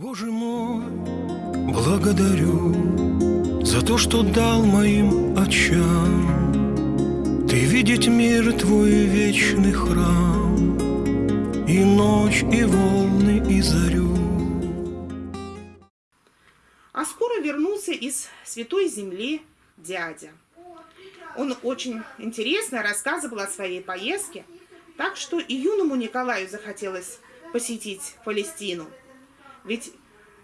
Боже мой, благодарю за то, что дал моим очам Ты видеть мир твой вечный храм И ночь, и волны, и зарю А скоро вернулся из Святой Земли дядя. Он очень интересно рассказывал о своей поездке, так что и юному Николаю захотелось посетить Палестину. Ведь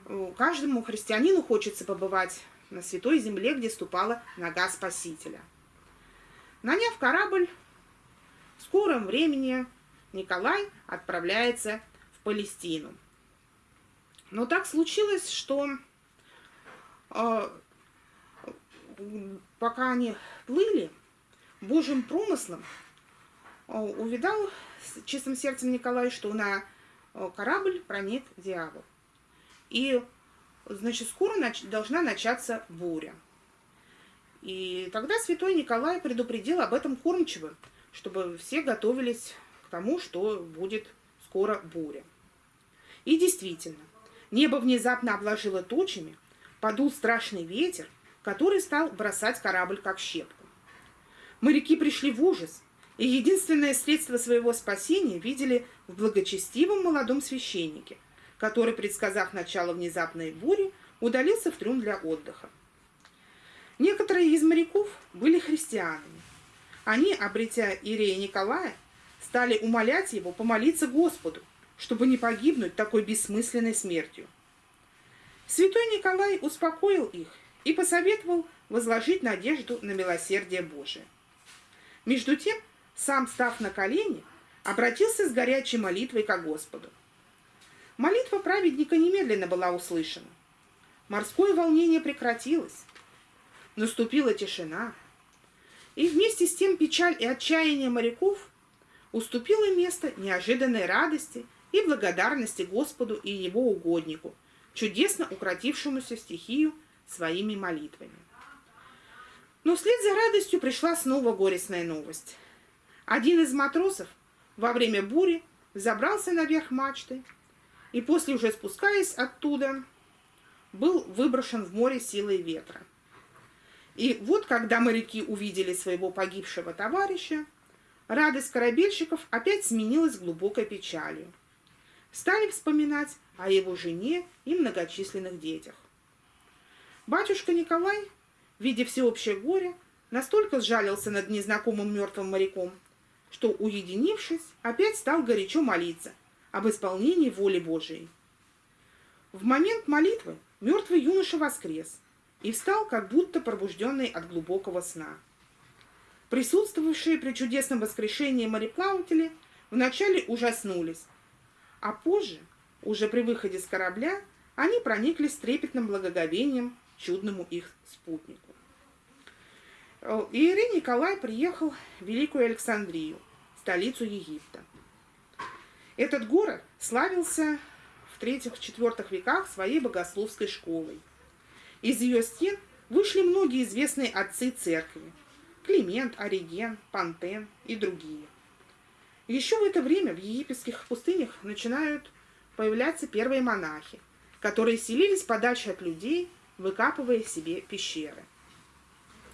э, каждому христианину хочется побывать на святой земле, где ступала нога Спасителя. Наняв корабль, в скором времени Николай отправляется в Палестину. Но так случилось, что э, пока они плыли, Божьим промыслом э, увидал чистым сердцем Николай, что на э, корабль проник дьявол. И, значит, скоро нач должна начаться буря. И тогда святой Николай предупредил об этом кормчиво, чтобы все готовились к тому, что будет скоро буря. И действительно, небо внезапно обложило тучами, подул страшный ветер, который стал бросать корабль как щепку. Моряки пришли в ужас, и единственное средство своего спасения видели в благочестивом молодом священнике, который, предсказав начало внезапной бури, удалился в трюм для отдыха. Некоторые из моряков были христианами. Они, обретя Иерея Николая, стали умолять его помолиться Господу, чтобы не погибнуть такой бессмысленной смертью. Святой Николай успокоил их и посоветовал возложить надежду на милосердие Божие. Между тем, сам, став на колени, обратился с горячей молитвой к Господу. Молитва праведника немедленно была услышана. Морское волнение прекратилось. Наступила тишина. И вместе с тем печаль и отчаяние моряков уступило место неожиданной радости и благодарности Господу и его угоднику, чудесно укротившемуся стихию своими молитвами. Но вслед за радостью пришла снова горестная новость. Один из матросов во время бури забрался наверх мачты и после уже спускаясь оттуда, был выброшен в море силой ветра. И вот, когда моряки увидели своего погибшего товарища, радость корабельщиков опять сменилась глубокой печалью. Стали вспоминать о его жене и многочисленных детях. Батюшка Николай видя всеобщее горе, настолько сжалился над незнакомым мертвым моряком, что, уединившись, опять стал горячо молиться об исполнении воли Божией. В момент молитвы мертвый юноша воскрес и встал, как будто пробужденный от глубокого сна. Присутствовавшие при чудесном воскрешении мореплаватели вначале ужаснулись, а позже, уже при выходе с корабля, они прониклись трепетным благоговением чудному их спутнику. Э, Иерей Николай приехал в Великую Александрию, столицу Египта. Этот город славился в третьих-четвертых веках своей богословской школой. Из ее стен вышли многие известные отцы церкви – Климент, Ориген, Пантен и другие. Еще в это время в египетских пустынях начинают появляться первые монахи, которые селились подальше от людей выкапывая себе пещеры.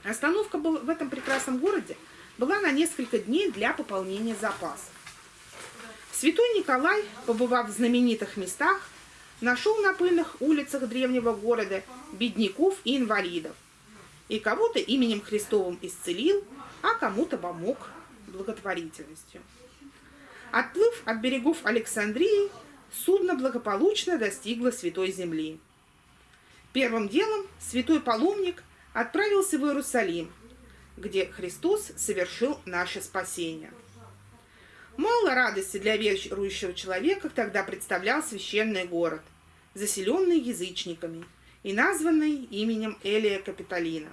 Остановка в этом прекрасном городе была на несколько дней для пополнения запасов. Святой Николай, побывав в знаменитых местах, нашел на пыльных улицах древнего города бедняков и инвалидов. И кого-то именем Христовым исцелил, а кому-то помог благотворительностью. Отплыв от берегов Александрии, судно благополучно достигло Святой Земли. Первым делом святой паломник отправился в Иерусалим, где Христос совершил наше спасение. Мало радости для верующего человека тогда представлял священный город, заселенный язычниками и названный именем Элия Капитолина.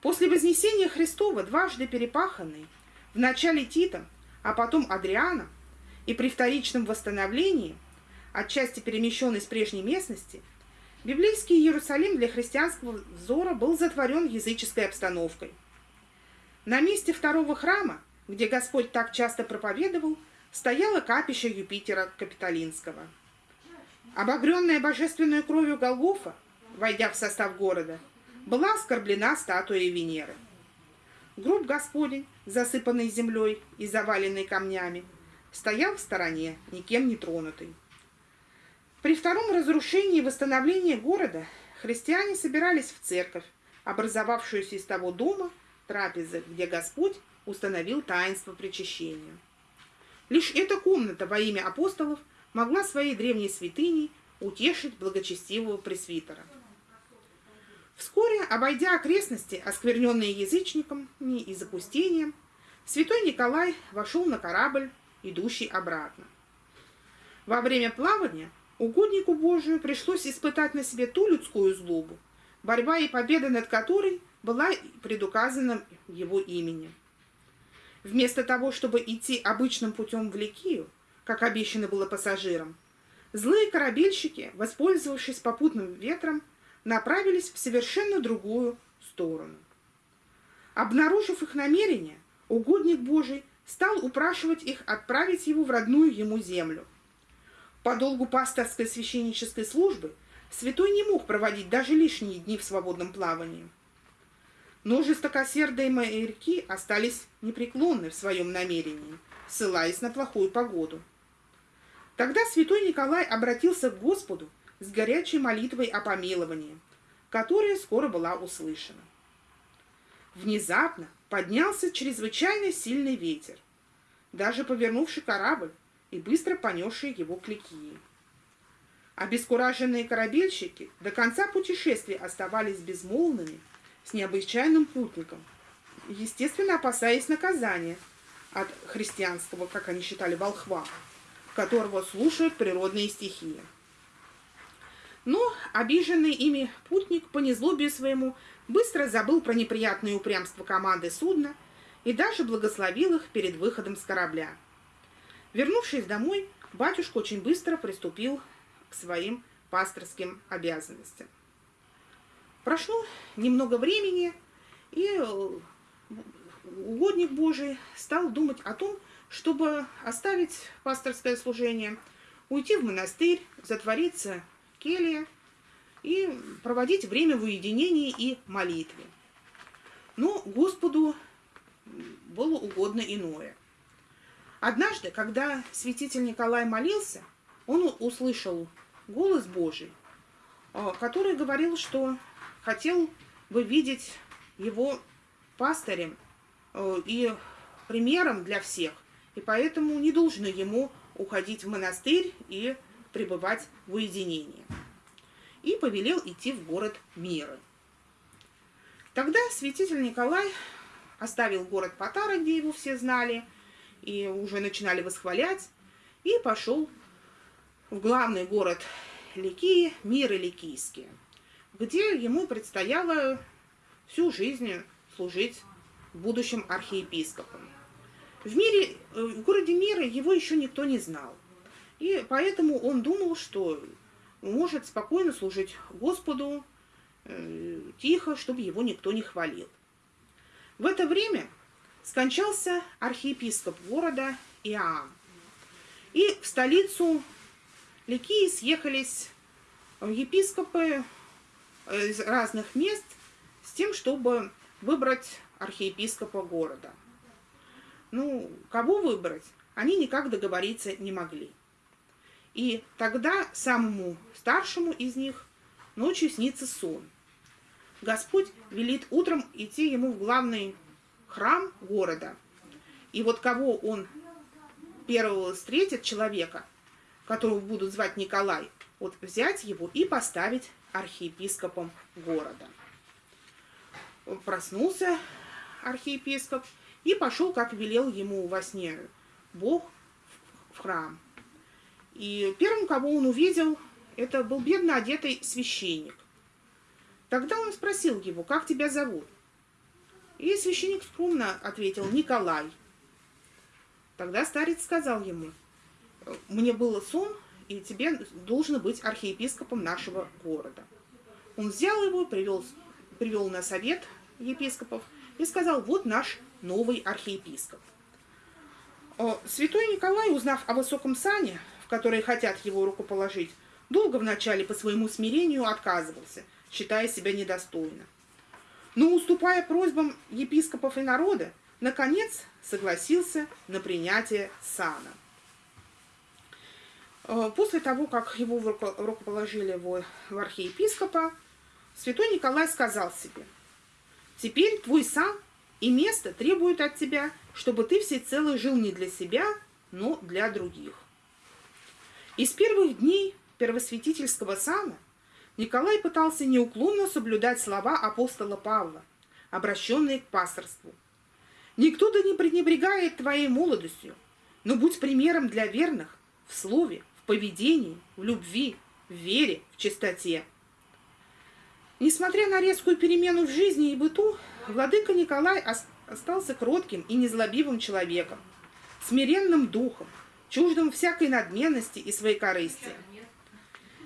После Вознесения Христова, дважды перепаханный, в начале Тита, а потом Адриана, и при вторичном восстановлении, отчасти перемещенный с прежней местности – Библейский Иерусалим для христианского взора был затворен языческой обстановкой. На месте второго храма, где Господь так часто проповедовал, стояло капище Юпитера Капитолинского. Обогренная божественной кровью Голгофа, войдя в состав города, была оскорблена статуей Венеры. Гроб Господень, засыпанный землей и заваленный камнями, стоял в стороне, никем не тронутый. При втором разрушении и восстановлении города христиане собирались в церковь, образовавшуюся из того дома, трапезы, где Господь установил таинство причащения. Лишь эта комната во имя апостолов могла своей древней святыней утешить благочестивого пресвитера. Вскоре, обойдя окрестности, оскверненные язычниками и запустением, святой Николай вошел на корабль, идущий обратно. Во время плавания угоднику Божию пришлось испытать на себе ту людскую злобу, борьба и победа над которой была предуказана его именем. Вместо того, чтобы идти обычным путем в Ликию, как обещано было пассажирам, злые корабельщики, воспользовавшись попутным ветром, направились в совершенно другую сторону. Обнаружив их намерение, угодник Божий стал упрашивать их отправить его в родную ему землю. По долгу пасторской священнической службы святой не мог проводить даже лишние дни в свободном плавании – но жестокосердые моряки остались непреклонны в своем намерении, ссылаясь на плохую погоду. Тогда святой Николай обратился к Господу с горячей молитвой о помиловании, которая скоро была услышана. Внезапно поднялся чрезвычайно сильный ветер, даже повернувший корабль и быстро понесший его к Ликии. Обескураженные корабельщики до конца путешествия оставались безмолвными с необычайным путником, естественно, опасаясь наказания от христианского, как они считали, волхва, которого слушают природные стихии. Но обиженный ими путник по незлобию своему быстро забыл про неприятное упрямство команды судна и даже благословил их перед выходом с корабля. Вернувшись домой, батюшка очень быстро приступил к своим пасторским обязанностям. Прошло немного времени, и э, угодник Божий стал думать о том, чтобы оставить пасторское служение, уйти в монастырь, затвориться в келье и проводить время в уединении и молитве. Но Господу было угодно иное. Однажды, когда святитель Николай молился, он услышал голос Божий, э, который говорил, что хотел бы видеть его пастырем э, и примером для всех, и поэтому не должны ему уходить в монастырь и пребывать в уединении. И повелел идти в город Миры. Тогда святитель Николай оставил город Патара, где его все знали, и уже начинали восхвалять, и пошел в главный город Ликии, Миры Ликийские – где ему предстояло всю жизнь служить будущим архиепископом. В, мире, э, в городе Мира его еще никто не знал. И поэтому он думал, что может спокойно служить Господу э, тихо, чтобы его никто не хвалил. В это время скончался архиепископ города Иоанн. И в столицу Ликии съехались епископы из разных мест с тем, чтобы выбрать архиепископа города. Ну, кого выбрать, они никак договориться не могли. И тогда самому старшему из них ночью снится сон. Господь велит утром идти ему в главный храм города. И вот кого он первого встретит, человека, которого будут звать Николай, вот взять его и поставить архиепископом города. Проснулся архиепископ и пошел, как велел ему во сне Бог, в храм. И первым, кого он увидел, это был бедно одетый священник. Тогда он спросил его, как тебя зовут? И священник скромно ответил, Николай. Тогда старец сказал ему, мне было сон, и тебе должен быть архиепископом нашего города. Он взял его, привел, привел на совет епископов и сказал, вот наш новый архиепископ. Святой Николай, узнав о высоком сане, в который хотят его руку положить, Долго вначале по своему смирению отказывался, считая себя недостойным. Но, уступая просьбам епископов и народа, наконец согласился на принятие сана. Э, после того, как его рукоположили в архиепископа, святой Николай сказал себе, «Теперь твой сан и место требуют от тебя, чтобы ты всецело жил не для себя, но для других». И с первых дней первосвятительского сана Николай пытался неуклонно соблюдать слова апостола Павла, обращенные к пасторству. «Никто да не пренебрегает твоей молодостью, но будь примером для верных в слове, в поведении, в любви, в вере, в чистоте». Несмотря на резкую перемену в жизни и быту, владыка Николай остался кротким и незлобивым человеком, смиренным духом, чуждым всякой надменности и своей корысти.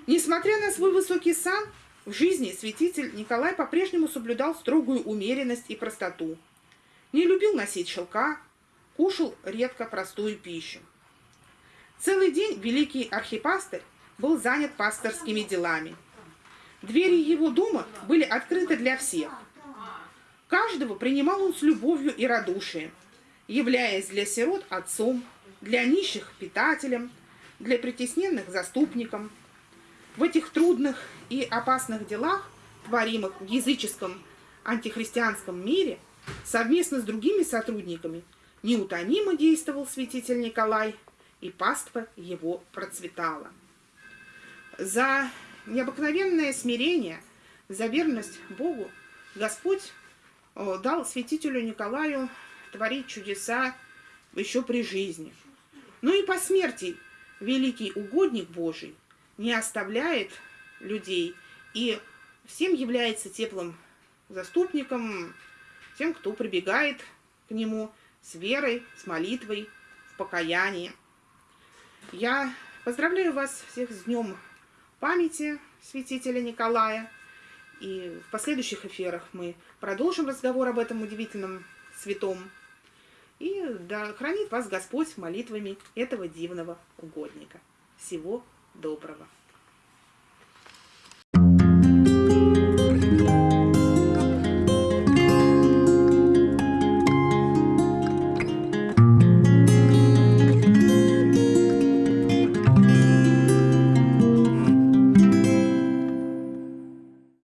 Несмотря на свой высокий сан, в жизни святитель Николай по-прежнему соблюдал строгую умеренность и простоту. Не любил носить шелка, кушал редко простую пищу. Целый день великий архипастырь был занят пасторскими делами. Двери его дома были открыты для всех. Каждого принимал он с любовью и радушием, являясь для сирот отцом, для нищих питателем, для притесненных заступником – в этих трудных и опасных делах, творимых в языческом антихристианском мире, совместно с другими сотрудниками, неутомимо действовал святитель Николай, и паства его процветала. За необыкновенное смирение, за верность Богу Господь э, дал святителю Николаю творить чудеса еще при жизни. Ну и по смерти великий угодник Божий – не оставляет людей и всем является теплым заступником, тем, кто прибегает к нему с верой, с молитвой, в покаянии. Я поздравляю вас всех с Днем памяти святителя Николая. И в последующих эфирах мы продолжим разговор об этом удивительном святом. И да хранит вас Господь молитвами этого дивного угодника. Всего доброго.